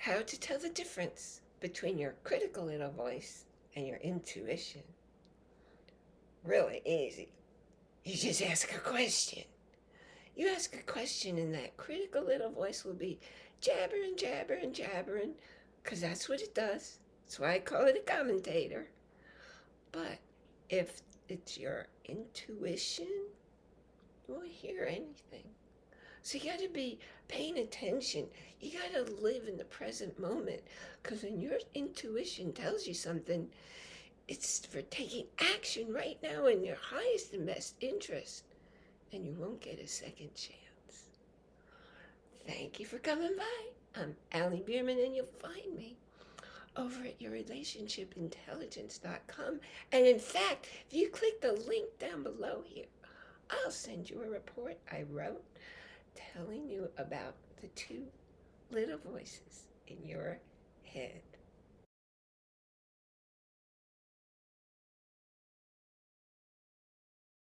how to tell the difference between your critical little voice and your intuition. Really easy. You just ask a question. You ask a question and that critical little voice will be jabbering, jabbering, jabbering, because that's what it does. That's why I call it a commentator. But if it's your intuition, you won't hear anything. So you got to be paying attention. You got to live in the present moment because when your intuition tells you something, it's for taking action right now in your highest and best interest. And you won't get a second chance. Thank you for coming by. I'm Allie Bierman and you'll find me over at yourrelationshipintelligence.com. And in fact, if you click the link down below here, I'll send you a report I wrote telling you about the two little voices in your head.